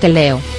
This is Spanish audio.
Te leo.